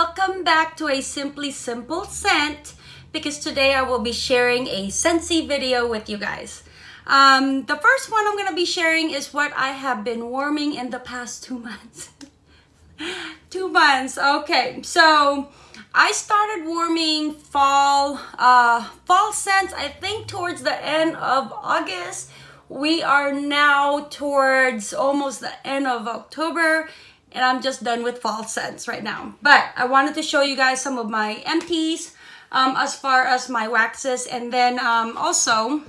welcome back to a Simply Simple Scent because today I will be sharing a Scentsy video with you guys. Um, the first one I'm going to be sharing is what I have been warming in the past two months. two months, okay. So I started warming fall, uh, fall scents I think towards the end of August. We are now towards almost the end of October and I'm just done with fall scents right now. But I wanted to show you guys some of my empties um, as far as my waxes. And then um, also,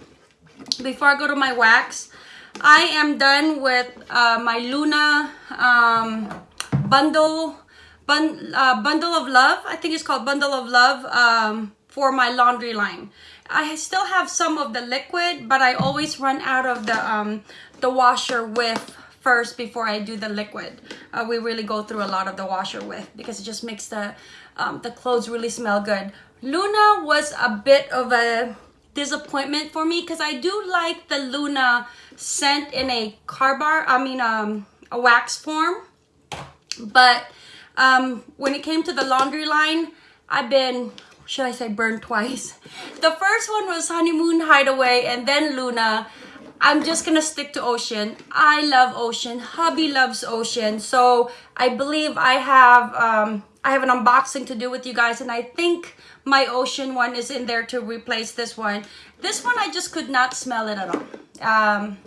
before I go to my wax, I am done with uh, my Luna um, bundle, bun, uh, bundle of love. I think it's called bundle of love um, for my laundry line. I still have some of the liquid, but I always run out of the um, the Washer Whiffs first before I do the liquid. Uh, we really go through a lot of the Washer Whiffs because it just makes the, um, the clothes really smell good. Luna was a bit of a disappointment for me because I do like the Luna scent in a car bar, I mean um, a wax form. But um, when it came to the laundry line, I've been, should I say burned twice? The first one was Honeymoon Hideaway and then Luna. I'm just gonna stick to ocean. I love ocean. Hubby loves ocean. So I believe I have um, I have an unboxing to do with you guys, and I think my ocean one is in there to replace this one. This one I just could not smell it at all. Um,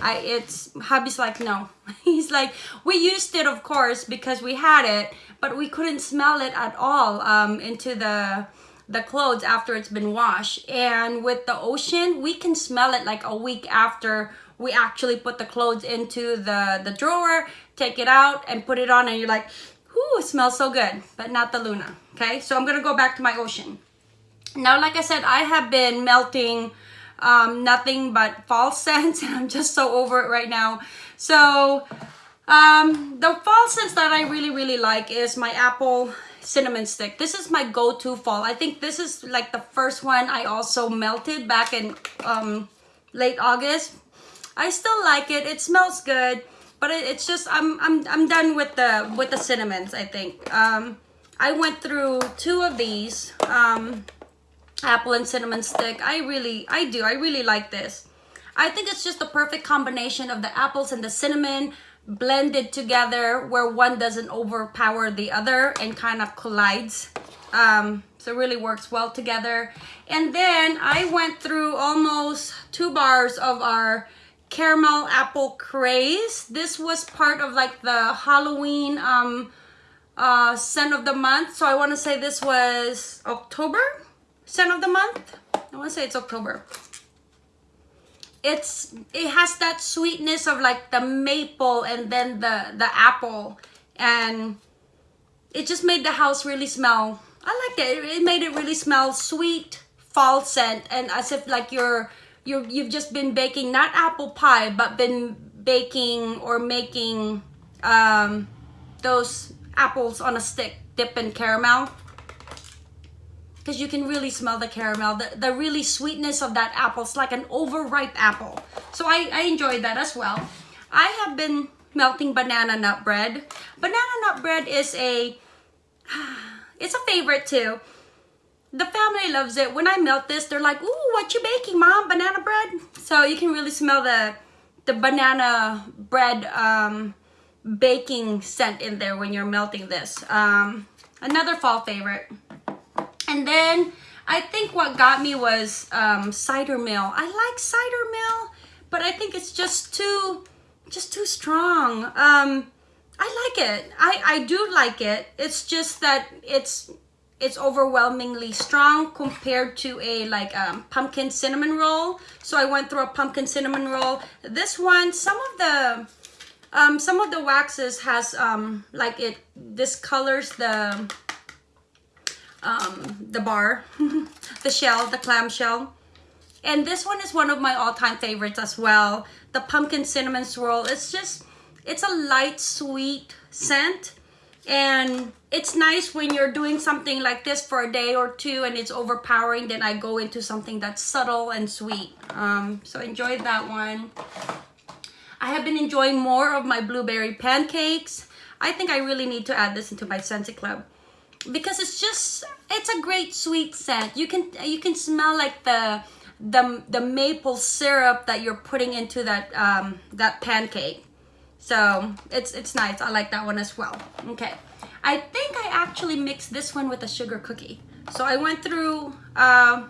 I it's hubby's like no. He's like we used it of course because we had it, but we couldn't smell it at all um, into the the clothes after it's been washed. And with the ocean, we can smell it like a week after we actually put the clothes into the, the drawer, take it out and put it on and you're like, whoo, it smells so good, but not the Luna, okay? So I'm gonna go back to my ocean. Now, like I said, I have been melting um, nothing but fall scents and I'm just so over it right now. So um, the fall scents that I really, really like is my apple cinnamon stick. This is my go-to fall. I think this is like the first one I also melted back in um, late August. I still like it. It smells good, but it, it's just I'm I'm I'm done with the with the cinnamons. I think um, I went through two of these um, apple and cinnamon stick. I really I do I really like this. I think it's just the perfect combination of the apples and the cinnamon blended together where one doesn't overpower the other and kind of collides. Um, so really works well together. And then I went through almost two bars of our caramel apple craze. This was part of like the Halloween um, uh, scent of the month. So I want to say this was October scent of the month. I want to say it's October it's it has that sweetness of like the maple and then the the apple. And it just made the house really smell i liked it. It made it really smell sweet fall scent and as if like you're you you've just been baking not apple pie but been baking or making um those apples on a stick dip in caramel because you can really smell the caramel, the, the really sweetness of that apple. It's like an overripe apple. So I, I enjoyed that as well. I have been melting banana nut bread. Banana nut bread is a, it's a favorite too. The family loves it. When I melt this, they're like, ooh, what you baking, mom? Banana bread? So you can really smell the, the banana bread um, baking scent in there when you're melting this. Um, another fall favorite. And then I think what got me was um, cider mill. I like cider mill, but I think it's just too, just too strong. Um, I like it. I, I do like it. It's just that it's it's overwhelmingly strong compared to a like um, pumpkin cinnamon roll. So I went through a pumpkin cinnamon roll. This one, some of the um, some of the waxes has um, like it discolors the um, the bar, the shell, the clam shell. And this one is one of my all-time favorites as well. The pumpkin cinnamon swirl. It's just, it's a light, sweet scent. And it's nice when you're doing something like this for a day or two and it's overpowering. Then I go into something that's subtle and sweet. Um, so enjoy that one. I have been enjoying more of my blueberry pancakes. I think I really need to add this into my Scentsy Club. Because it's just it's a great sweet scent. You can you can smell like the the the maple syrup that you're putting into that um, that pancake. So it's it's nice. I like that one as well. Okay, I think I actually mixed this one with a sugar cookie. So I went through uh,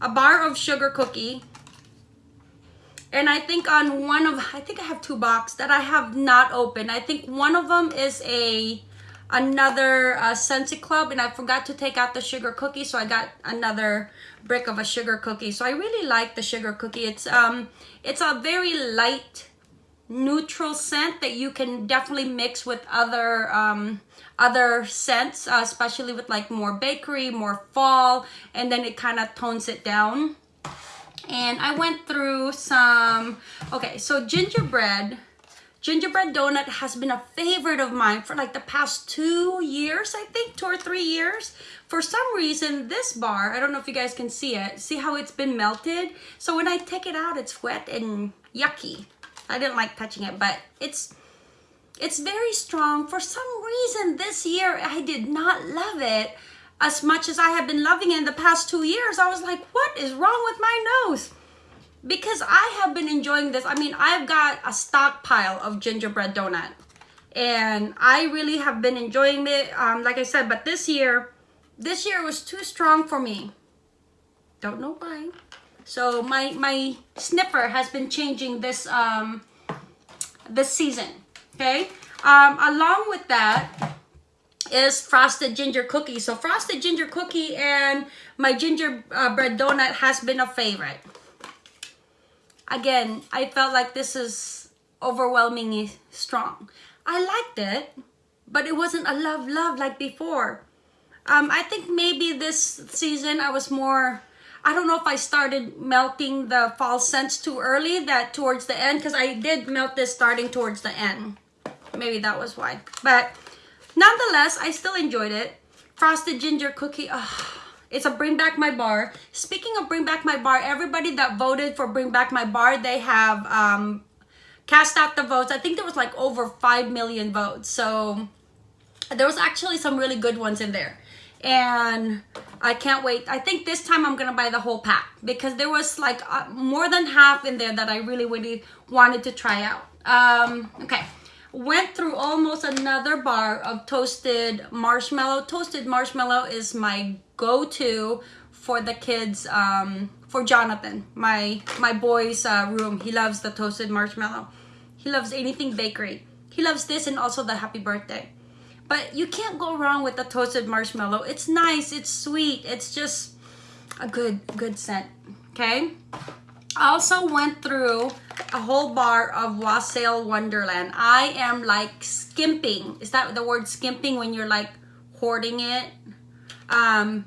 a bar of sugar cookie. And I think on one of, I think I have two boxes that I have not opened. I think one of them is a another uh, Club and I forgot to take out the sugar cookie so I got another brick of a sugar cookie. So I really like the sugar cookie. It's um it's a very light neutral scent that you can definitely mix with other um other scents uh, especially with like more bakery more fall and then it kind of tones it down. And I went through some okay so gingerbread Gingerbread donut has been a favorite of mine for like the past two years, I think, two or three years. For some reason, this bar, I don't know if you guys can see it, see how it's been melted? So when I take it out, it's wet and yucky. I didn't like touching it, but it's it's very strong. For some reason, this year, I did not love it as much as I have been loving it in the past two years. I was like, what is wrong with my nose? Because I have been enjoying this. I mean, I've got a stockpile of gingerbread donut and I really have been enjoying it. Um, like I said, but this year, this year was too strong for me. Don't know why. So my, my sniffer has been changing this, um, this season, okay? Um, along with that is frosted ginger cookie. So frosted ginger cookie and my gingerbread donut has been a favorite again, I felt like this is overwhelmingly strong. I liked it, but it wasn't a love love like before. Um, I think maybe this season I was more, I don't know if I started melting the fall scents too early that towards the end because I did melt this starting towards the end. Maybe that was why. But nonetheless, I still enjoyed it. Frosted ginger cookie, it's a Bring Back My Bar. Speaking of Bring Back My Bar, everybody that voted for Bring Back My Bar, they have um, cast out the votes. I think there was like over 5 million votes. So there was actually some really good ones in there. And I can't wait. I think this time I'm going to buy the whole pack because there was like uh, more than half in there that I really, really wanted to try out. Um, okay went through almost another bar of toasted marshmallow. Toasted marshmallow is my go-to for the kids, um, for Jonathan, my, my boy's uh, room. He loves the toasted marshmallow. He loves anything bakery. He loves this and also the happy birthday. But you can't go wrong with the toasted marshmallow. It's nice, it's sweet, it's just a good, good scent, okay? I also went through a whole bar of Wassail Wonderland. I am like skimping. Is that the word skimping when you're like hoarding it? Um,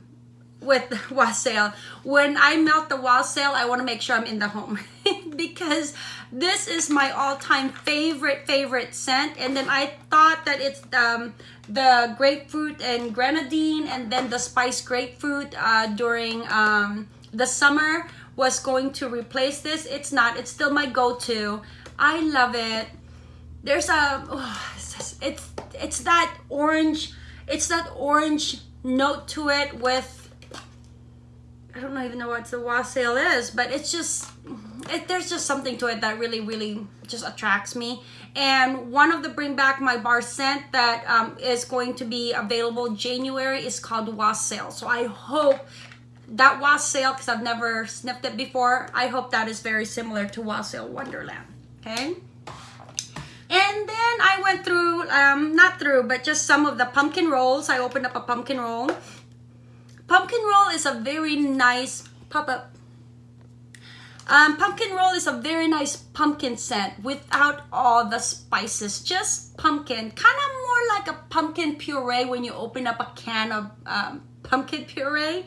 with wassail. When I melt the wassail, I want to make sure I'm in the home because this is my all-time favorite favorite scent. And then I thought that it's um, the grapefruit and grenadine and then the spiced grapefruit uh, during um, the summer was going to replace this. It's not. It's still my go-to. I love it. There's a, oh, it's, it's that orange, it's that orange note to it with, I don't even know what the wassail is, but it's just, it, there's just something to it that really, really just attracts me. And one of the Bring Back My Bar scent that um, is going to be available January is called Wassail. So I hope that wassail because I've never sniffed it before. I hope that is very similar to wassail Wonderland. Okay. And then I went through, um, not through, but just some of the pumpkin rolls. I opened up a pumpkin roll. Pumpkin roll is a very nice pop-up. Um, pumpkin roll is a very nice pumpkin scent without all the spices. Just pumpkin, kind of more like a pumpkin puree when you open up a can of um, pumpkin puree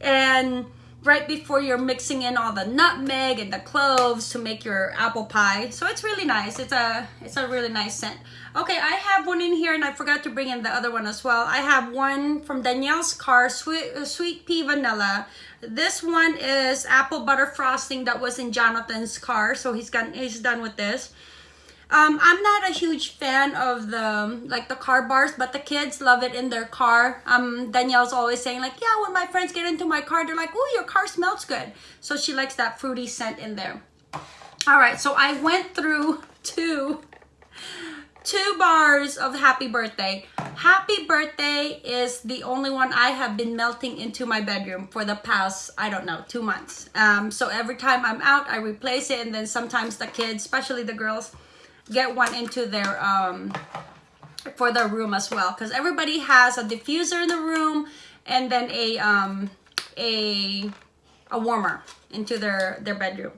and right before you're mixing in all the nutmeg and the cloves to make your apple pie. So it's really nice. It's a it's a really nice scent. Okay, I have one in here and I forgot to bring in the other one as well. I have one from Danielle's car, sweet, sweet pea vanilla. This one is apple butter frosting that was in Jonathan's car. So he's got he's done with this. Um, I'm not a huge fan of the like the car bars, but the kids love it in their car. Um, Danielle's always saying like, yeah, when my friends get into my car, they're like, oh, your car smells good. So she likes that fruity scent in there. All right, so I went through two two bars of happy birthday. Happy birthday is the only one I have been melting into my bedroom for the past, I don't know, two months. Um, so every time I'm out, I replace it. And then sometimes the kids, especially the girls, get one into their, um, for their room as well. Because everybody has a diffuser in the room and then a, um, a, a warmer into their, their bedroom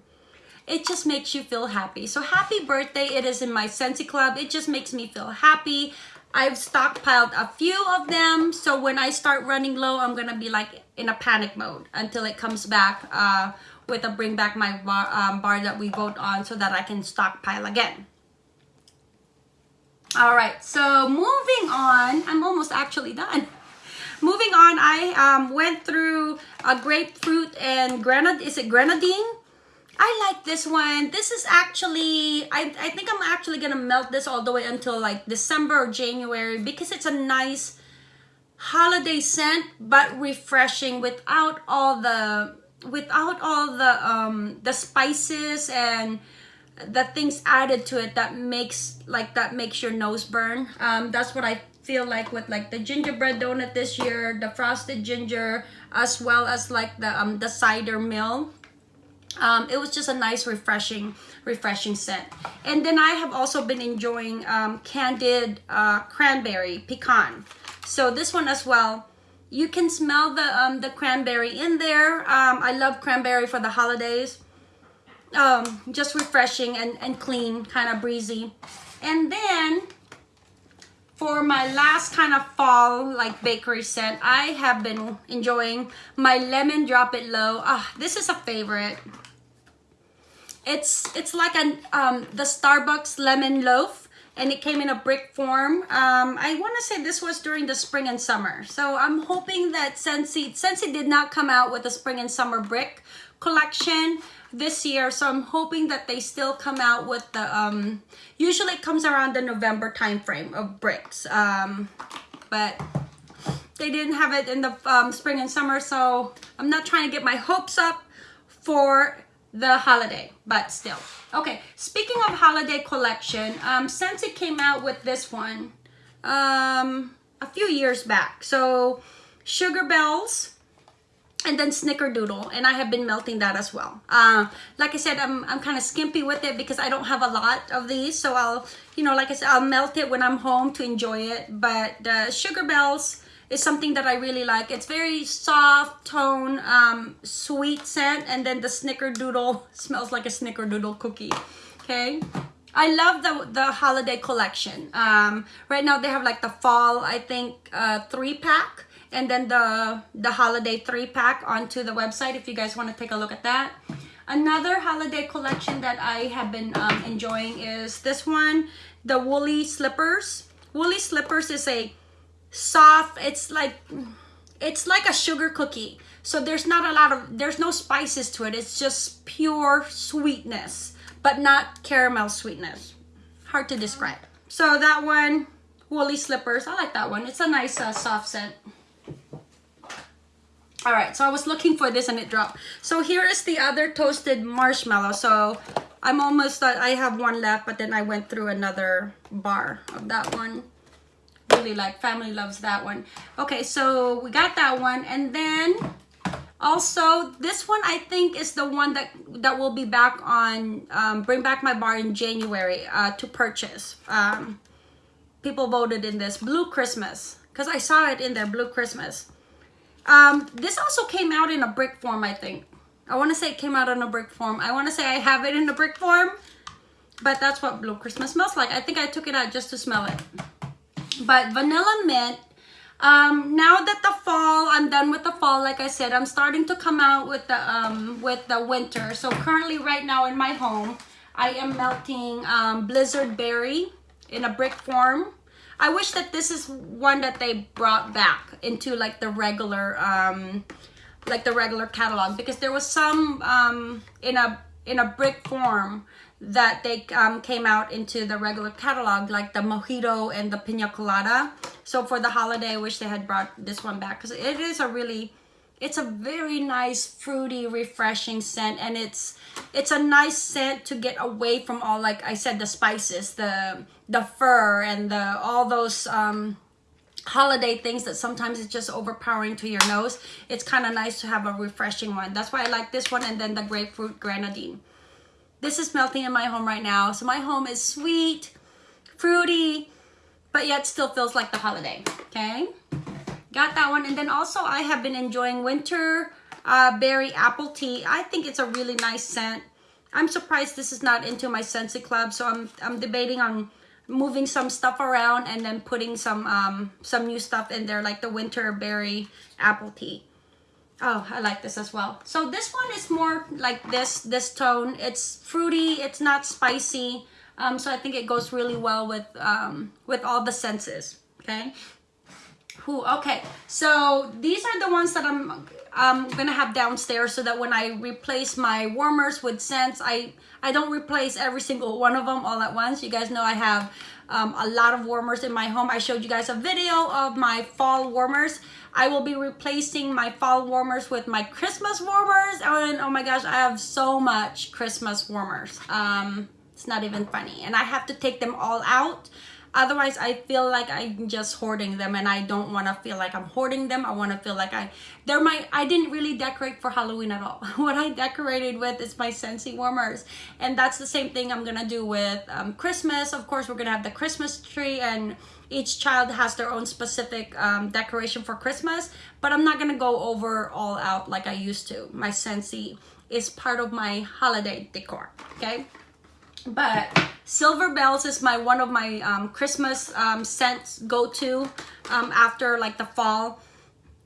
it just makes you feel happy. So happy birthday. It is in my Scentsy Club. It just makes me feel happy. I've stockpiled a few of them. So when I start running low, I'm to be like in a panic mode until it comes back uh, with a bring back my bar, um, bar that we vote on so that I can stockpile again. All right, so moving on, I'm almost actually done. Moving on, I um, went through a grapefruit and grenadine, is it grenadine? I like this one. This is actually, I, I think I'm actually to melt this all the way until like December or January because it's a nice holiday scent but refreshing without all the, without all the, um, the spices and the things added to it that makes, like that makes your nose burn. Um, that's what I feel like with like the gingerbread donut this year, the frosted ginger, as well as like the, um, the cider mill. Um, it was just a nice refreshing refreshing scent. And then i have also been enjoying um, candied uh, cranberry pecan. So this one as well you can smell the um, the cranberry in there. Um, i love cranberry for the holidays um, just refreshing and, and clean kind of breezy and then for my last kind of fall like bakery scent i have been enjoying my lemon drop it low ah this is a favorite it's it's like an um, the Starbucks lemon loaf and it came in a brick form. Um, I want to say this was during the spring and summer. So I'm hoping that Scentsy, Scentsy did not come out with the spring and summer brick collection this year. So I'm hoping that they still come out with the, um, usually it comes around the November time frame of bricks. Um, but they didn't have it in the um, spring and summer. So I'm not trying to get my hopes up for the holiday, but still. Okay, speaking of holiday collection, um, Scentsy came out with this one um, a few years back. So, Sugar Bells and then Snickerdoodle, and I have been melting that as well. Uh, like I said, I'm, I'm kind of skimpy with it because I don't have a lot of these. So I'll, you know, like I said, I'll melt it when I'm home to enjoy it. But uh, Sugar Bells, is something that I really like. It's very soft tone, um, sweet scent, and then the snickerdoodle smells like a snickerdoodle cookie. Okay. I love the the holiday collection. Um, right now they have like the fall, I think, uh, three pack, and then the the holiday three pack onto the website if you guys want to take a look at that. Another holiday collection that I have been um, enjoying is this one, the Woolly Slippers. Woolly Slippers is a soft it's like it's like a sugar cookie. So there's not a lot of there's no spices to it. It's just pure sweetness but not caramel sweetness. Hard to describe. So that one woolly slippers. I like that one. It's a nice uh, soft scent all right so i was looking for this and it dropped so here is the other toasted marshmallow so i'm almost uh, i have one left but then i went through another bar of that one really like. Family loves that one. Okay, so we got that one. And then also this one I think is the one that that will be back on um, Bring Back My Bar in January uh, to purchase. Um, people voted in this. Blue Christmas. Because I saw it in there, Blue Christmas. Um, this also came out in a brick form, I think. I want to say it came out in a brick form. I want to say I have it in a brick form. But that's what Blue Christmas smells like. I think I took it out just to smell it. But vanilla mint, um, now that the fall, I'm done with the fall, like I said, I'm starting to come out with the, um, with the winter. So currently right now in my home, I am melting um, Blizzard Berry in a brick form. I wish that this is one that they brought back into like the regular, um, like the regular catalog because there was some um, in a in a brick form that they um, came out into the regular catalog, like the mojito and the pina colada. So for the holiday, I wish they had brought this one back because it is a really, it's a very nice, fruity, refreshing scent, and it's it's a nice scent to get away from all, like I said, the spices, the the fir and the all those. Um, holiday things that sometimes it's just overpowering to your nose it's kind of nice to have a refreshing one. That's why i like this one and then the grapefruit grenadine. This is melting in my home right now so my home is sweet fruity but yet still feels like the holiday okay? Got that one and then also i have been enjoying winter uh, berry apple tea. I think it's a really nice scent. I'm surprised this is not into my Scentsy club so i'm i'm debating on moving some stuff around and then putting some um, some new stuff in there like the winter berry apple tea. Oh, I like this as well. So this one is more like this this tone. It's fruity, it's not spicy. Um, so I think it goes really well with um, with all the senses. Okay. Ooh, okay. So these are the ones that I'm I'm gonna have downstairs so that when I replace my warmers with scents, I, I don't replace every single one of them all at once. You guys know I have um, a lot of warmers in my home. I showed you guys a video of my fall warmers. I will be replacing my fall warmers with my Christmas warmers. And oh my gosh, I have so much Christmas warmers. Um, it's not even funny. And I have to take them all out otherwise i feel like i'm just hoarding them and i don't want to feel like i'm hoarding them. I want to feel like i they're my i didn't really decorate for halloween at all. What i decorated with is my scentsy warmers. And that's the same thing i'm gonna do with um, christmas. Of course we're gonna have the christmas tree and each child has their own specific um, decoration for christmas. But i'm not gonna go over all out like i used to. My scentsy is part of my holiday decor okay but Silver Bells is my one of my um, Christmas um, scents go-to um, after like the fall.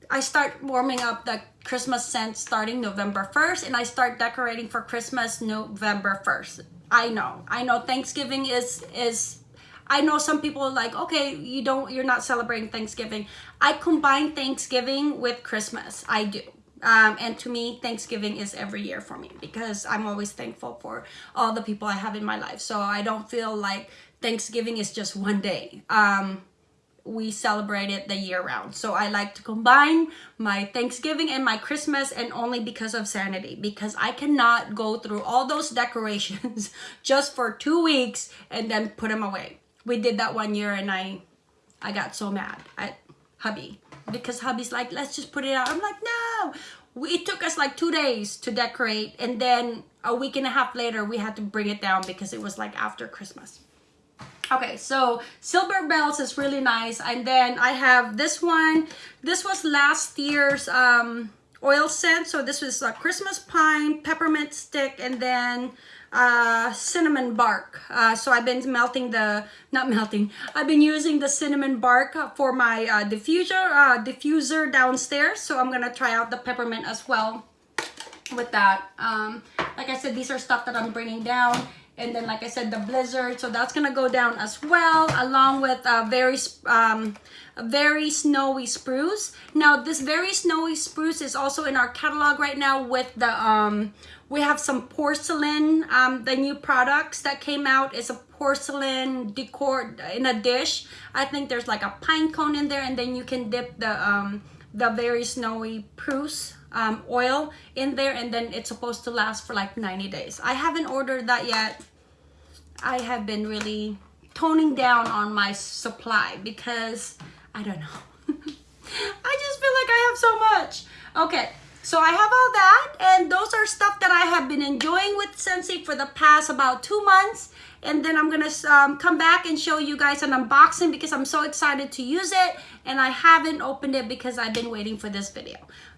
I start warming up the Christmas scent starting November 1st and I start decorating for Christmas November 1st. I know. I know Thanksgiving is is I know some people like, okay, you don't you're not celebrating Thanksgiving. I combine Thanksgiving with Christmas. I do. Um, and to me, Thanksgiving is every year for me because I'm always thankful for all the people I have in my life. So I don't feel like Thanksgiving is just one day. Um, we celebrate it the year round. So I like to combine my Thanksgiving and my Christmas and only because of sanity because I cannot go through all those decorations just for two weeks and then put them away. We did that one year and I I got so mad at hubby because hubby's like, let's just put it out. I'm like, no. It took us like two days to decorate. And then a week and a half later, we had to bring it down because it was like after Christmas. Okay, so Silver Bells is really nice. And then I have this one. This was last year's um, oil scent. So this was a Christmas pine, peppermint stick, and then uh, cinnamon bark. Uh, so I've been melting the, not melting, I've been using the cinnamon bark for my uh, diffuser, uh, diffuser downstairs. So I'm gonna try out the peppermint as well with that. Um, like I said, these are stuff that I'm bringing down. And then, like I said, the blizzard. So that's gonna go down as well, along with a very, um, very snowy spruce. Now, this very snowy spruce is also in our catalog right now with the um, we have some porcelain, um, the new products that came out is a porcelain decor in a dish. I think there's like a pine cone in there and then you can dip the, um, the very snowy spruce um, oil in there and then it's supposed to last for like 90 days. I haven't ordered that yet. I have been really toning down on my supply because I don't know. I just feel like I have so much. Okay, so I have all that and those are stuff that I have been enjoying with Scentsy for the past about two months. And then I'm gonna um, come back and show you guys an unboxing because I'm so excited to use it and I haven't opened it because I've been waiting for this video.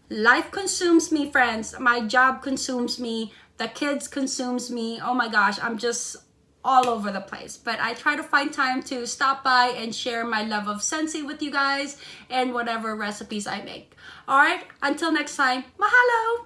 Life consumes me, friends. My job consumes me. The kids consumes me. Oh my gosh, I'm just all over the place. But I try to find time to stop by and share my love of Scentsy with you guys and whatever recipes I make. All right, until next time, mahalo!